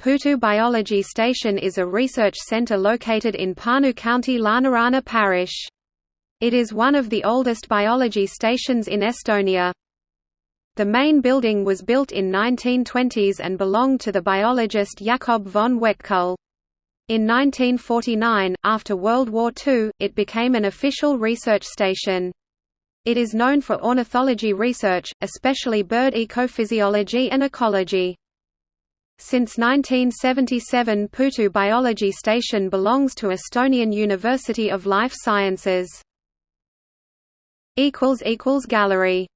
Puhtu Biology Station is a research center located in Pärnu County Lääneranna Parish. It is one of the oldest biology stations in Estonia. The main building was built in 1920s and belonged to the biologist Jakob von Uexküll. In 1949, after World War II, it became an official research station. It is known for ornithology research, especially bird ecophysiology and ecology. Since 1977 Puhtu Biology Station belongs to Estonian University of Life Sciences. Gallery